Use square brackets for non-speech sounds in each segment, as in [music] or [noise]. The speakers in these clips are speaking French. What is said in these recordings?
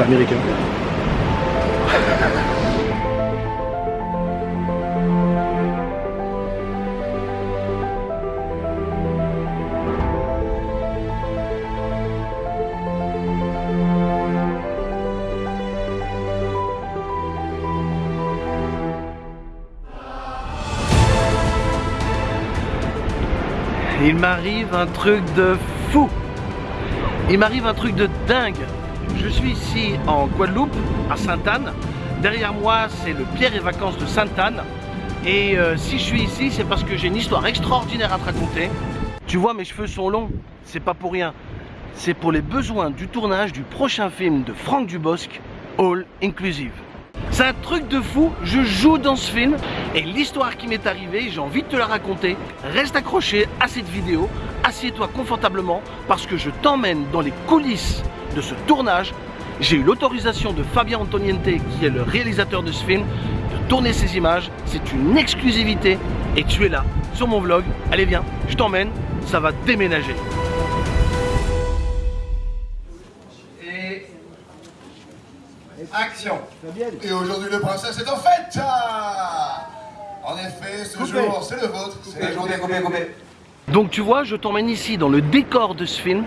Américain. Il m'arrive un truc de fou Il m'arrive un truc de dingue Je suis ici en Guadeloupe, à Sainte-Anne. Derrière moi, c'est le Pierre et Vacances de Sainte-Anne. Et euh, si je suis ici, c'est parce que j'ai une histoire extraordinaire à te raconter. Tu vois, mes cheveux sont longs, c'est pas pour rien. C'est pour les besoins du tournage du prochain film de Franck Dubosc, All Inclusive. C'est un truc de fou, je joue dans ce film. Et l'histoire qui m'est arrivée, j'ai envie de te la raconter. Reste accroché à cette vidéo, assieds-toi confortablement parce que je t'emmène dans les coulisses de ce tournage. J'ai eu l'autorisation de Fabien Antoniente, qui est le réalisateur de ce film, de tourner ces images. C'est une exclusivité et tu es là sur mon vlog. Allez viens, je t'emmène, ça va déménager. Action Et aujourd'hui le princesse est en fête En effet, ce jour, c'est le vôtre. C'est la journée coupée, coupée. Donc tu vois, je t'emmène ici dans le décor de ce film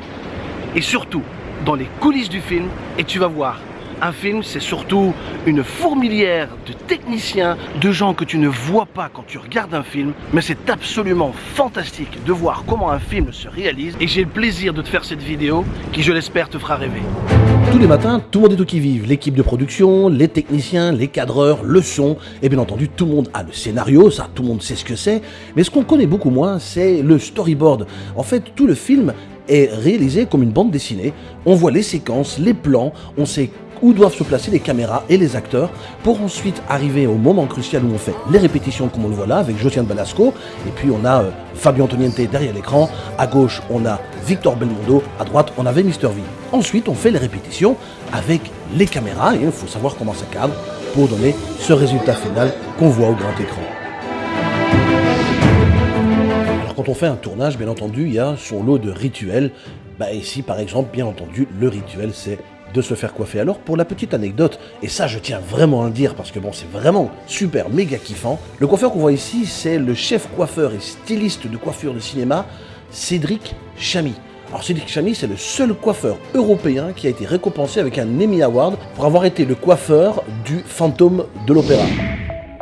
et surtout dans les coulisses du film et tu vas voir, un film, c'est surtout une fourmilière de techniciens, de gens que tu ne vois pas quand tu regardes un film, mais c'est absolument fantastique de voir comment un film se réalise et j'ai le plaisir de te faire cette vidéo qui, je l'espère, te fera rêver. Tous les matins, tout le monde est au qui-vive. L'équipe de production, les techniciens, les cadreurs, le son, et bien entendu, tout le monde a le scénario, ça, tout le monde sait ce que c'est. Mais ce qu'on connaît beaucoup moins, c'est le storyboard. En fait, tout le film est réalisé comme une bande dessinée. On voit les séquences, les plans, on sait où doivent se placer les caméras et les acteurs pour ensuite arriver au moment crucial où on fait les répétitions comme on le voit là avec Josiane Balasco et puis on a euh, Fabio Antoniente derrière l'écran, à gauche on a Victor Belmondo, à droite on avait Mr V. Ensuite on fait les répétitions avec les caméras et il faut savoir comment ça cadre pour donner ce résultat final qu'on voit au grand écran. Quand on fait un tournage, bien entendu, il y a son lot de rituels. Bah ici, par exemple, bien entendu, le rituel, c'est de se faire coiffer. Alors pour la petite anecdote, et ça je tiens vraiment à le dire parce que bon c'est vraiment super méga kiffant, le coiffeur qu'on voit ici c'est le chef coiffeur et styliste de coiffure de cinéma Cédric Chamy. Alors Cédric Chamy c'est le seul coiffeur européen qui a été récompensé avec un Emmy Award pour avoir été le coiffeur du fantôme de l'opéra.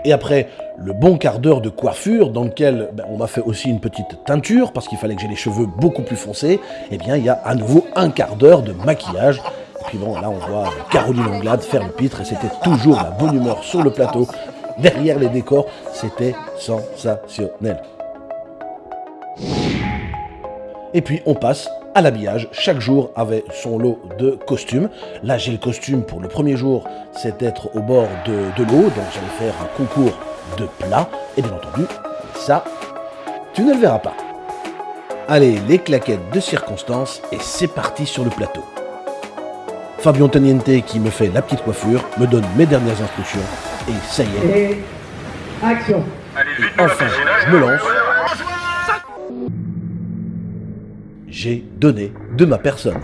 Et après le bon quart d'heure de coiffure dans lequel ben, on m'a fait aussi une petite teinture parce qu'il fallait que j'ai les cheveux beaucoup plus foncés, et eh bien il y a à nouveau un quart d'heure de maquillage puis bon, là on voit Caroline Anglade faire le pitre et c'était toujours la bonne humeur sur le plateau. Derrière les décors, c'était sensationnel. Et puis on passe à l'habillage. Chaque jour avait son lot de costumes. Là j'ai le costume pour le premier jour, c'est être au bord de, de l'eau, donc j'allais faire un concours de plats. Et bien entendu, ça, tu ne le verras pas. Allez, les claquettes de circonstance et c'est parti sur le plateau. Fabio Teniente qui me fait la petite coiffure, me donne mes dernières instructions et ça y est. Et action. enfin, je me lance. J'ai donné de ma personne.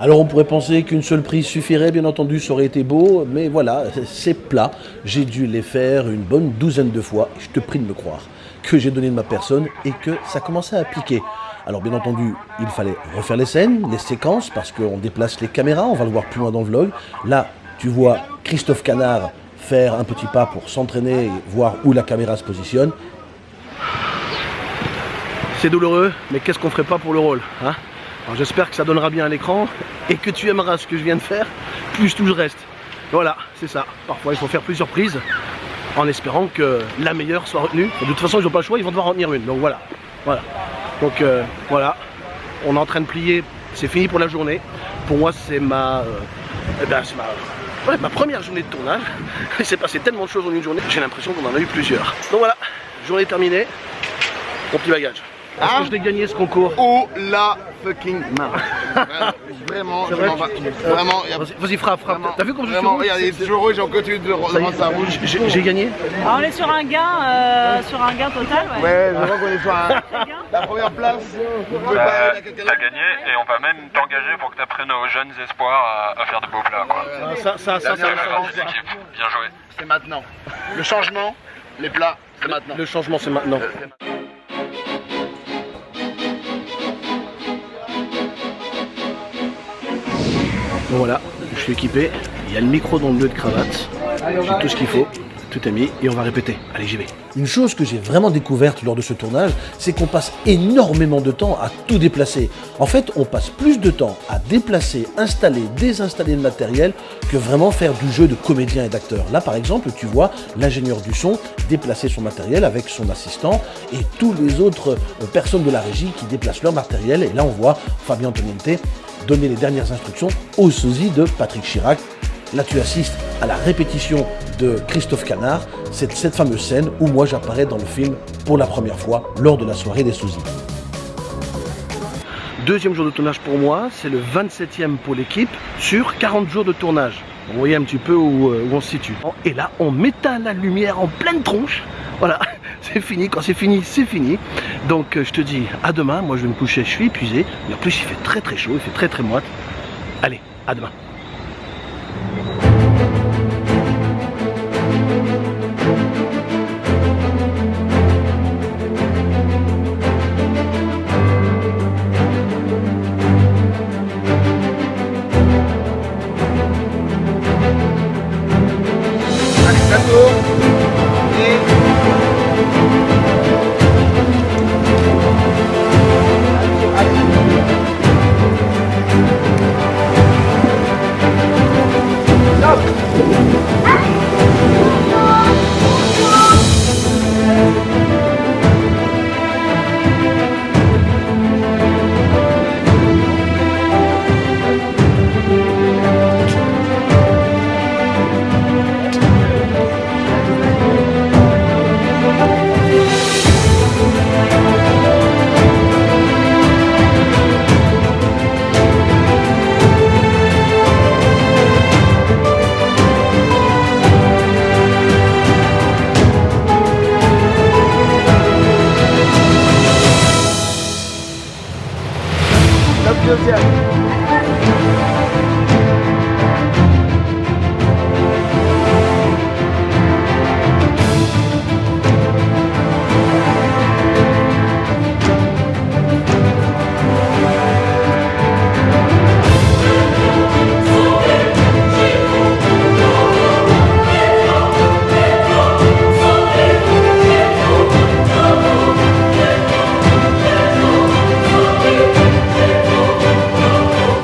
Alors on pourrait penser qu'une seule prise suffirait, bien entendu, ça aurait été beau, mais voilà, c'est plat. J'ai dû les faire une bonne douzaine de fois, je te prie de me croire, que j'ai donné de ma personne et que ça commençait à piquer. Alors bien entendu, il fallait refaire les scènes, les séquences, parce qu'on déplace les caméras, on va le voir plus loin dans le vlog. Là, tu vois Christophe Canard faire un petit pas pour s'entraîner et voir où la caméra se positionne. C'est douloureux, mais qu'est-ce qu'on ferait pas pour le rôle hein? J'espère que ça donnera bien à l'écran et que tu aimeras ce que je viens de faire, plus tout le reste. Voilà, c'est ça. Parfois il faut faire plusieurs prises en espérant que la meilleure soit retenue. De toute façon ils n'ont pas le choix, ils vont devoir en tenir une. Donc voilà. Voilà. Donc euh, voilà, on est en train de plier, c'est fini pour la journée. Pour moi c'est ma, euh, eh ben, ma, ma première journée de tournage. [laughs] Il s'est passé tellement de choses en une journée, j'ai l'impression qu'on en a eu plusieurs. Donc voilà, journée terminée, mon petit bagage. Est-ce que je l'ai gagné ce concours Oh la fucking main. Vraiment, je m'en vais. Vraiment, il y a- Vas-y, frappe, frappe. T'as vu comme je suis Vraiment, rouge regardez, il est toujours rouge, on continue de rendre ça rouge. j'ai- gagné Alors, on est sur un gain, euh, sur un gain total, ouais. Ouais, je vois qu'on est sur un- la première place. Bah, T'as gagné et on va même t'engager pour que tu apprennes aux jeunes espoirs à, à faire de beaux plats. Quoi. Ah, Ça, ça, ça, Ça. Bien joué. C'est maintenant. Le changement, les plats, c'est maintenant. Le changement, c'est maintenant. Bon voilà, je suis équipé. Il y a le micro dans le lieu de cravate. J'ai tout ce qu'il faut. Tout est mis et on va répéter. Allez, j'y vais. Une chose que j'ai vraiment découverte lors de ce tournage, c'est qu'on passe énormément de temps à tout déplacer. En fait, on passe plus de temps à déplacer, installer, désinstaller le matériel que vraiment faire du jeu de comédien et d'acteur. Là, par exemple, tu vois l'ingénieur du son déplacer son matériel avec son assistant et tous les autres euh, personnes de la régie qui déplacent leur matériel. Et là, on voit Fabien Antoniente donner les dernières instructions au sosie de Patrick Chirac. Là, tu assistes à la répétition de Christophe Canard, c'est cette fameuse scène où moi j'apparais dans le film pour la première fois lors de la soirée des sosies. Deuxième jour de tournage pour moi, c'est le 27e pour l'équipe sur 40 jours de tournage. Vous voyez un petit peu où, euh, où on se situe. Et là, on m'éteint la lumière en pleine tronche. Voilà, c'est fini. Quand c'est fini, c'est fini. Donc euh, je te dis à demain. Moi je vais me coucher, je suis épuisé. Mais en plus il fait très très chaud, il fait très très moite. Allez, à demain.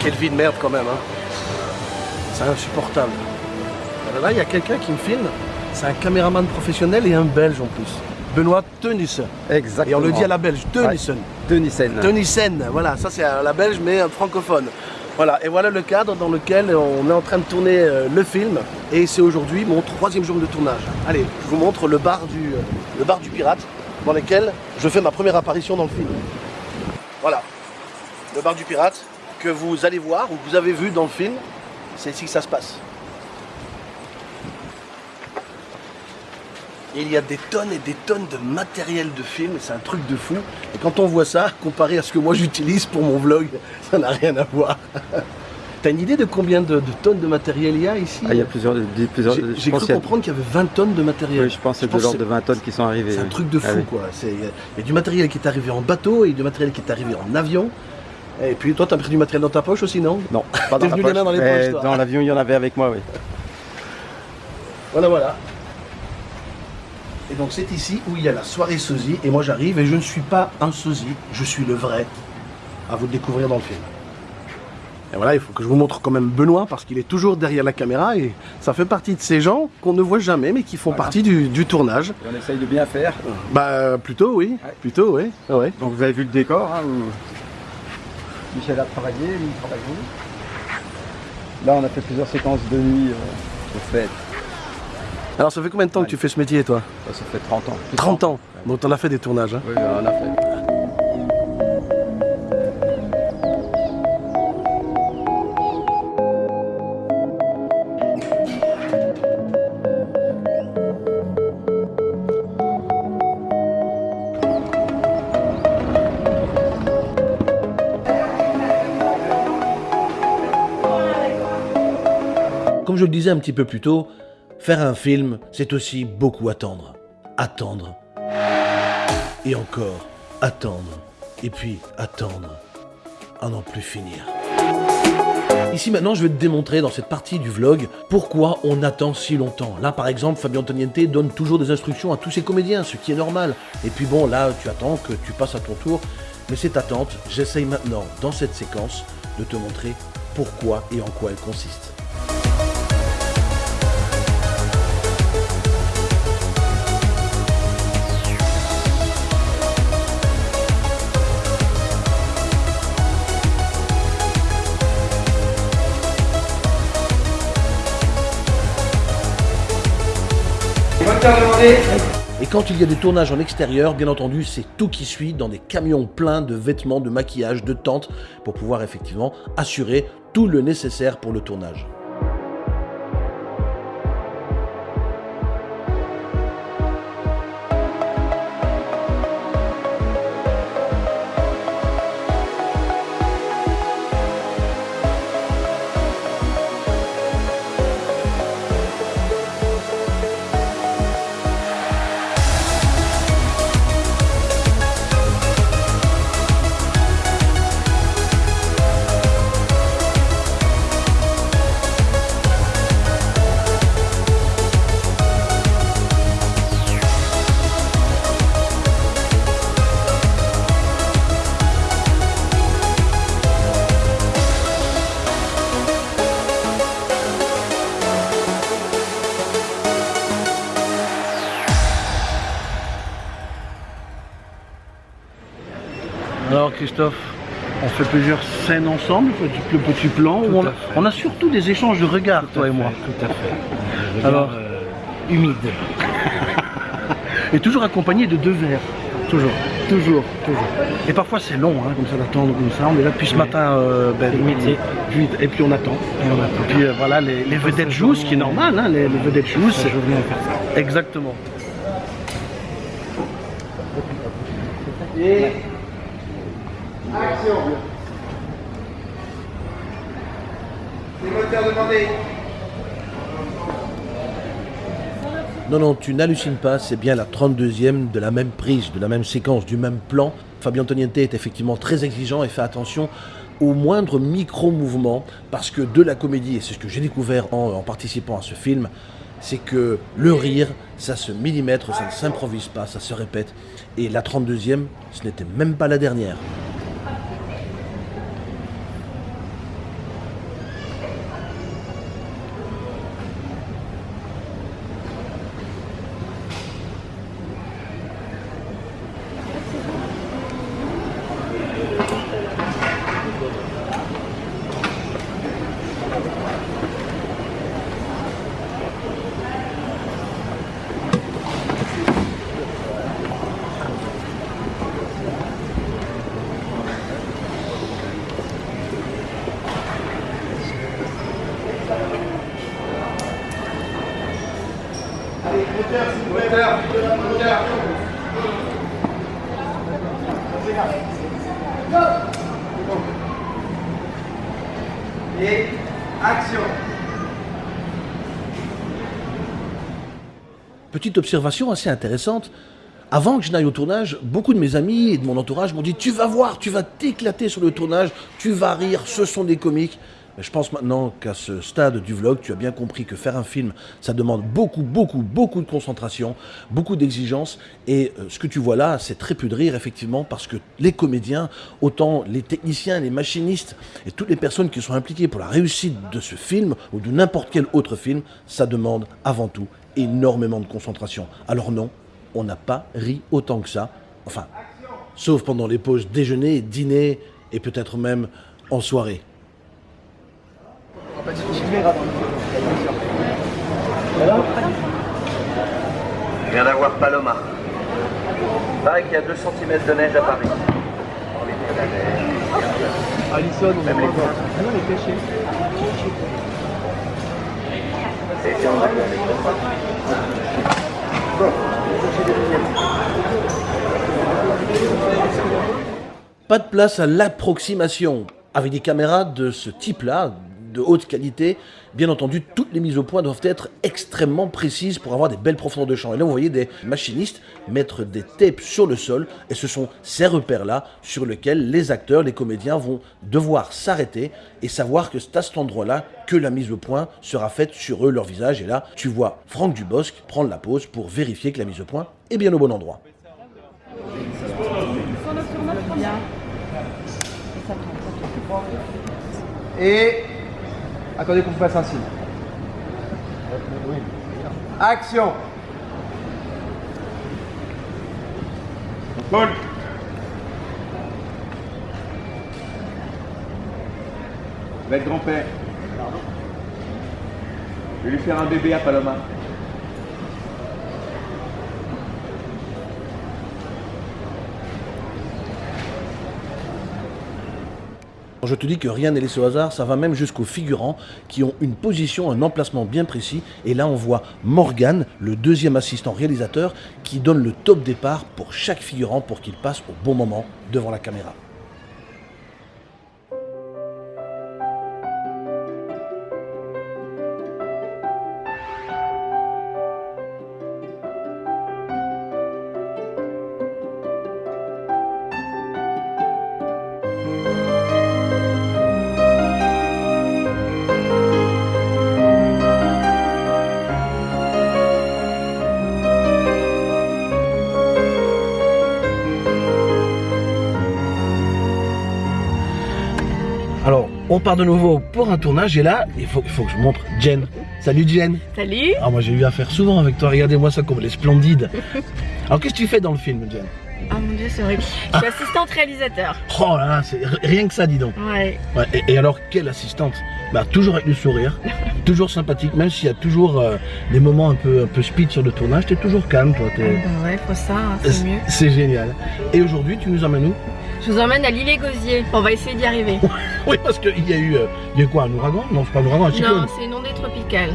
Quelle vie de merde quand même. Hein. C'est insupportable. Là, il y a quelqu'un qui me filme. C'est un caméraman professionnel et un belge en plus. Benoît Tenissen. Exactement. Et on le dit à la belge, Tenissen. Tenissen. Tenissen, voilà, ça c'est à la belge mais un francophone. Voilà, et voilà le cadre dans lequel on est en train de tourner euh, le film. Et c'est aujourd'hui mon troisième jour de tournage. Allez, je vous montre le bar du, euh, le bar du pirate dans lequel je fais ma première apparition dans le film. Voilà, le bar du pirate que vous allez voir ou que vous avez vu dans le film. C'est ici que ça se passe. Et il y a des tonnes et des tonnes de matériel de film, c'est un truc de fou. Et quand on voit ça, comparé à ce que moi j'utilise pour mon vlog, [laughs] ça n'a rien à voir. [laughs] T'as une idée de combien de, de tonnes de matériel il y a ici Ah, il y a plusieurs. plusieurs J'ai cru comprendre qu'il y avait 20 tonnes de matériel. Oui, je pense que c'est de l'ordre de 20 tonnes qui sont arrivées. C'est un truc de fou Ah oui. quoi. Il y a du matériel qui est arrivé en bateau et du matériel qui est arrivé en avion. Et puis toi, t'as pris du matériel dans ta poche aussi, non Non, pas dans la venu poche. les mains dans les mais poches, toi. Dans l'avion, il y en avait avec moi, oui. Voilà, voilà. Et donc c'est ici où il y a la soirée sosie. Et moi j'arrive et je ne suis pas un sosie, je suis le vrai. À vous de découvrir dans le film. Et voilà, il faut que je vous montre quand même Benoît parce qu'il est toujours derrière la caméra et ça fait partie de ces gens qu'on ne voit jamais mais qui font Voilà. partie du, du tournage. Et on essaye de bien faire. Bah plutôt oui, Ouais. plutôt oui. Ouais. Donc vous avez vu le décor, hein, Michel a travaillé, lui il travaille. Là, on a fait plusieurs séquences de nuit euh, au fait. Alors ça fait combien de temps que tu fais ce métier toi? Ça, fait 30 ans. 30 ans. Donc t'en as fait des tournages. Hein? Oui, on en a fait. Un petit peu plus tôt, faire un film, c'est aussi beaucoup attendre. Attendre. Et encore, attendre. Et puis attendre. À n'en plus finir. Ici maintenant, je vais te démontrer dans cette partie du vlog pourquoi on attend si longtemps. Là, par exemple, Fabien Antoniente donne toujours des instructions à tous ses comédiens, ce qui est normal. Et puis bon, là, tu attends que tu passes à ton tour. Mais cette attente, j'essaye maintenant, dans cette séquence, de te montrer pourquoi et en quoi elle consiste. Et quand il y a des tournages en extérieur, bien entendu, c'est tout qui suit dans des camions pleins de vêtements, de maquillage, de tentes, pour pouvoir effectivement assurer tout le nécessaire pour le tournage. Christophe, on fait plusieurs scènes ensemble, le petit plan. où on, a, on a surtout des échanges de regards, toi et moi. Tout à fait. Alors, euh, humide. [laughs] et toujours accompagné de deux verres. Toujours. Toujours. Toujours. Et parfois c'est long, hein, comme ça d'attendre comme ça. On est là depuis ce matin, euh, ben, et puis on attend. Et on attend. Et puis euh, voilà, les, les vedettes jouent, ce qui est normal, hein, les, les vedettes jouent. C'est- venais Exactement. Non, non, tu n'hallucines pas, c'est bien la 32e de la même prise, de la même séquence, du même plan. Fabien Antoniente est effectivement très exigeant et fait attention au moindre micro-mouvement, parce que de la comédie, et c'est ce que j'ai découvert en, en participant à ce film, c'est que le rire, ça se millimètre, ça ne s'improvise pas, ça se répète. Et la 32e, ce n'était même pas la dernière. Petite observation assez intéressante. Avant que je n'aille au tournage, beaucoup de mes amis et de mon entourage m'ont dit Tu vas voir, tu vas t'éclater sur le tournage, tu vas rire, ce sont des comiques. Je pense maintenant qu'à ce stade du vlog, tu as bien compris que faire un film, ça demande beaucoup, beaucoup, beaucoup de concentration, beaucoup d'exigence. Et euh, ce que tu vois là, c'est très peu de rire, effectivement, parce que les comédiens, autant les techniciens, les machinistes et toutes les personnes qui sont impliquées pour la réussite de ce film ou de n'importe quel autre film, ça demande avant tout énormément de concentration. Alors non, on n'a pas ri autant que ça. Enfin, sauf pendant les pauses déjeuner, dîner et peut-être même en soirée. Je viens d'avoir Paloma. Pareil qu'il y a 2 cm de neige à Paris. Alison, on Même les. Ah non. Et puis on a- Pas de place à l'approximation. Avec des caméras de ce type-là, de haute qualité. Bien entendu, toutes les mises au point doivent être extrêmement précises pour avoir des belles profondeurs de champ. Et là, vous voyez des machinistes mettre des tapes sur le sol, et ce sont ces repères-là sur lesquels les acteurs, les comédiens vont devoir s'arrêter et savoir que c'est à cet endroit-là que la mise au point sera faite sur eux, leur visage. Et là, tu vois Franck Dubosc prendre la pause pour vérifier que la mise au point est bien au bon endroit. Attendez qu'on vous fasse un signe. Action Paul être grand-père. Je vais lui faire un bébé à Paloma. Je te dis que rien n'est laissé au hasard, ça va même jusqu'aux figurants qui ont une position, un emplacement bien précis. Et là, on voit Morgan, le deuxième assistant réalisateur, qui donne le top départ pour chaque figurant pour qu'il passe au bon moment devant la caméra. Alors, on part de nouveau pour un tournage et là, il faut, il faut que je montre Jen. Salut Jen. Salut Ah, moi j'ai eu affaire souvent avec toi, regardez-moi ça comme elle est splendide. [laughs] Alors, qu'est-ce que tu fais dans le film, Jen? Ah mon dieu, c'est horrible. Je suis assistante réalisateur. [laughs] Oh là là, c'est rien que ça, dis donc. Ouais. Ouais, et, et alors, quelle assistante? Bah, Toujours avec le sourire, [laughs] toujours sympathique, même s'il y a toujours euh, des moments un peu, un peu speed sur le tournage, t'es toujours calme, toi. t'es- Bah ouais, faut ça, hein, c'est mieux. C'est génial. Et aujourd'hui, tu nous emmènes où? Je vous emmène à l'île et Gosier. On va essayer d'y arriver. [laughs] Oui, parce qu'il y a eu, euh, il y a eu quoi, un ouragan? Non, c'est pas un ouragan, un cyclone. Non, c'est une ondée tropicale.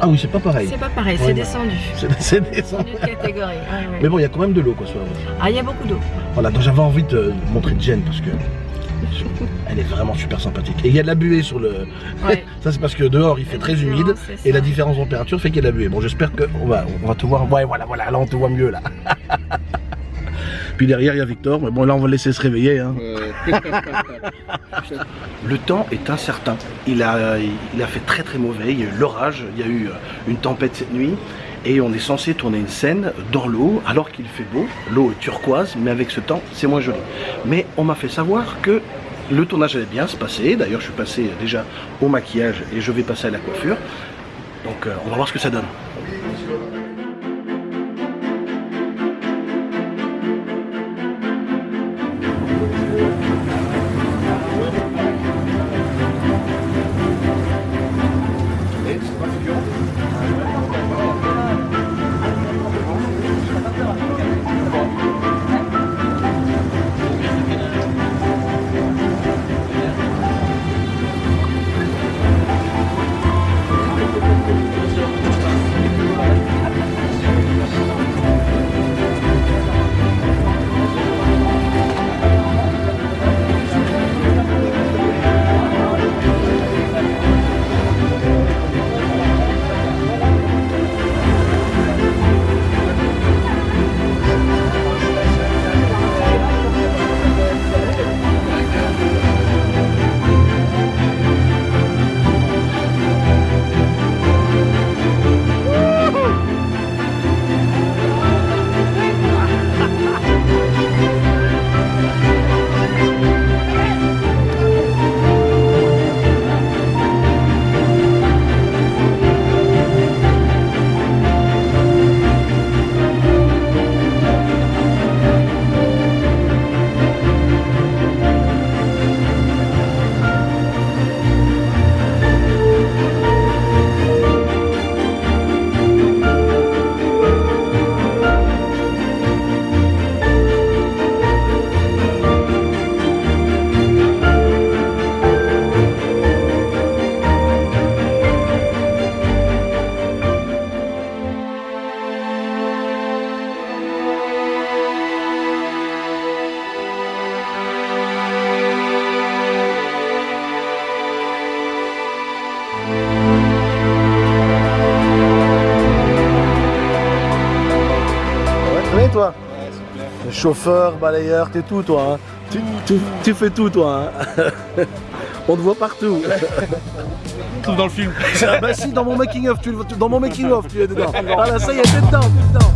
Ah oui, c'est pas pareil. C'est pas pareil, Ouais, [laughs] c'est non. descendu. C'est descendu. De catégorie. ouais, ouais. Mais bon, il y a quand même de l'eau, quoi, soit. Ah, il y a beaucoup d'eau. Voilà, donc j'avais envie de montrer Jen parce que [laughs] elle est vraiment super sympathique. Et il y a de la buée sur le. Ouais. ça, c'est parce que dehors il fait très humide et la différence de température fait qu'il y a de la buée. Bon, j'espère qu'on va, on va te voir. Ouais, voilà, voilà, là on te voit mieux là. Puis derrière il y a Victor, mais bon là on va le laisser se réveiller. hein. [laughs] Le temps est incertain. Il a, il a fait très très mauvais. Il y a eu l'orage, il y a eu euh, une tempête cette nuit. Et on est censé tourner une scène dans l'eau alors qu'il fait beau. L'eau est turquoise, mais avec ce temps, c'est moins joli. Mais on m'a fait savoir que le tournage allait bien se passer. D'ailleurs, je suis passé déjà au maquillage et je vais passer à la coiffure. Donc euh, on va voir ce que ça donne. Chauffeur, balayeur, t'es tout toi. hein. Tu, tu- tu fais tout toi. hein. [laughs] On te voit partout. [laughs] Tout dans le film. Ah bah si, dans mon making of, tu, dans mon making of, tu es dedans. Voilà, ça y est, t'es dedans, t'es dedans.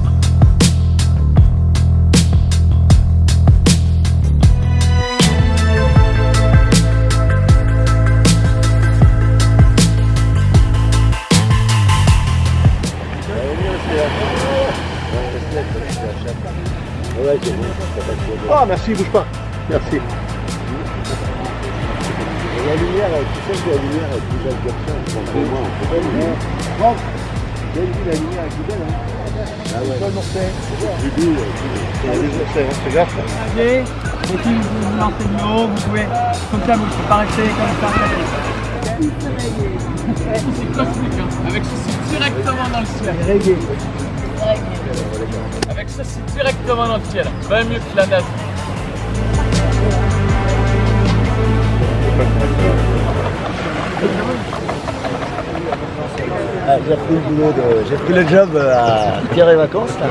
Ah merci, bouge pas. Merci. La lumière, tu sais que la lumière est plus belle comme ça, je pense que moi, on peut pas le avez vu la lumière est plus belle, hein Ah ouais. Bon. J'ai vu, c'est grave. Et et si vous vous lancez de haut, vous pouvez, comme ça, vous ne pas rester comme ça. C'est cosmique, hein. avec ceci directement dans le ciel. Avec ceci directement dans le ciel. Bien mieux que la nage. Ah, j'ai pris le boulot de... J'ai pris le job euh, à Pierre et Vacances là.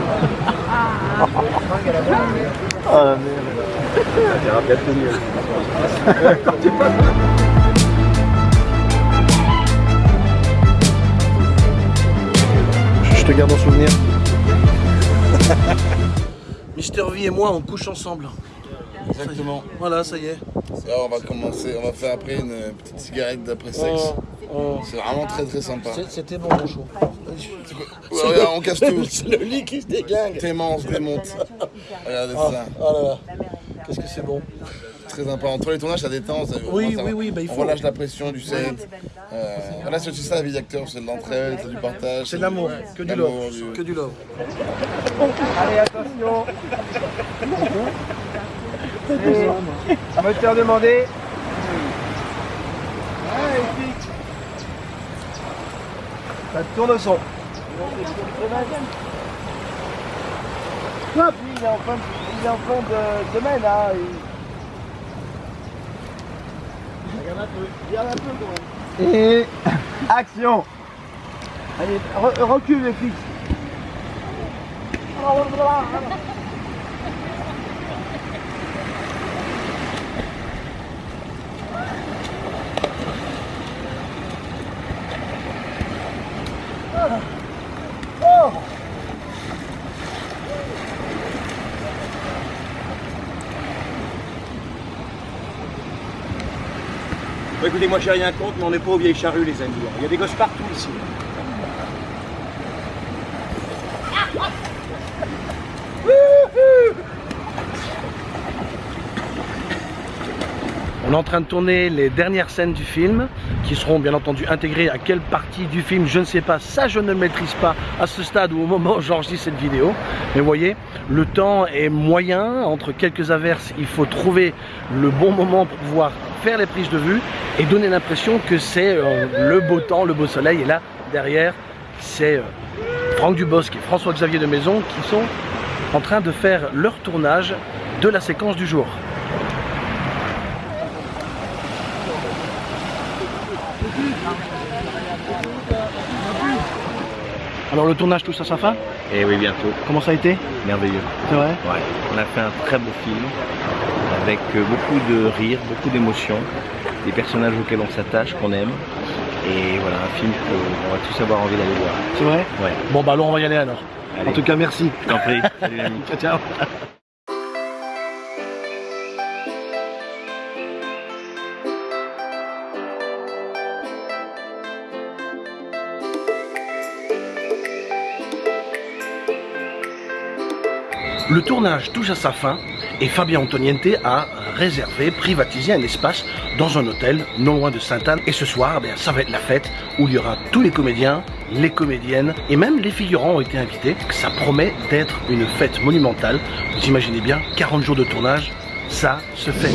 Ah merde. Ça ira bientôt mieux. Je te garde en souvenir. Mister V et moi, on couche ensemble. Exactement. Voilà, ça y est. On va commencer, on va faire après une petite cigarette d'après sexe. C'est vraiment très très sympa. C'est- C'était bon, mon chou. Regarde, on casse tout. [laughs] C'est le lit qui se déglingue. Tellement on se démonte. Regardez Ah, ça. ah là là. Qu'est-ce que c'est bon. Très sympa. Entre les tournages, ça détend. Ça, Oui, ça oui, oui, bah, il on faut. relâche la pression du set. Euh, voilà, c'est aussi ça la vie d'acteur, c'est de l'entraide, c'est du partage. C'est de l'amour, que du love. du- Que du love. Allez, attention. Et moteur demandé. Ça tourne au son. Hop, il est en fin de, il est en fin de semaine, hein. il- Regarde un peu, regarde un peu quand même. Et action Allez, re- recule les flics. [laughs] moi j'ai rien contre, mais on n'est pas aux vieilles charrues, les amis. Il y a des gosses partout ici. On est en train de tourner les dernières scènes du film qui seront bien entendu intégrées à quelle partie du film, je ne sais pas, ça je ne maîtrise pas à ce stade ou au moment où j'enregistre cette vidéo. Mais vous voyez, le temps est moyen, entre quelques averses, il faut trouver le bon moment pour pouvoir faire les prises de vue et donner l'impression que c'est euh, le beau temps, le beau soleil. Et là, derrière, c'est euh, Franck Dubosc et François-Xavier de Maison qui sont en train de faire leur tournage de la séquence du jour. Alors le tournage touche à sa fin Et oui, bientôt. Comment ça a été Merveilleux. C'est vrai Ouais. On a fait un très beau film avec euh, beaucoup de rire, beaucoup d'émotions, des personnages auxquels on s'attache, qu'on aime. Et voilà, un film qu'on va tous avoir envie d'aller voir. C'est vrai Ouais. Bon bah alors on va y aller alors. Allez. En tout cas merci. Je t'en prie. [laughs] Salut. Ciao ciao. Le tournage touche à sa fin et Fabien Antoniente a réservé, privatisé un espace dans un hôtel non loin de Sainte-Anne. Et ce soir, eh ça va être la fête où il y aura tous les comédiens, les comédiennes et même les figurants ont été invités. Ça promet d'être une fête monumentale. Vous imaginez bien, 40 jours de tournage, ça se fait.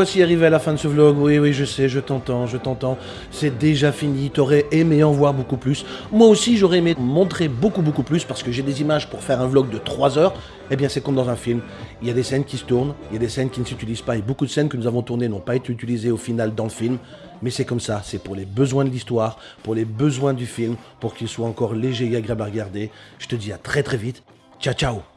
Voici arrivés à la fin de ce vlog. Oui, oui, je sais, je t'entends, je t'entends. C'est déjà fini. T'aurais aimé en voir beaucoup plus. Moi aussi, j'aurais aimé montrer beaucoup, beaucoup plus parce que j'ai des images pour faire un vlog de 3 heures. Eh bien, c'est comme dans un film. Il y a des scènes qui se tournent, il y a des scènes qui ne s'utilisent pas et beaucoup de scènes que nous avons tournées n'ont pas été utilisées au final dans le film. Mais c'est comme ça, c'est pour les besoins de l'histoire, pour les besoins du film, pour qu'il soit encore léger et agréable à regarder. Je te dis à très très vite. Ciao, ciao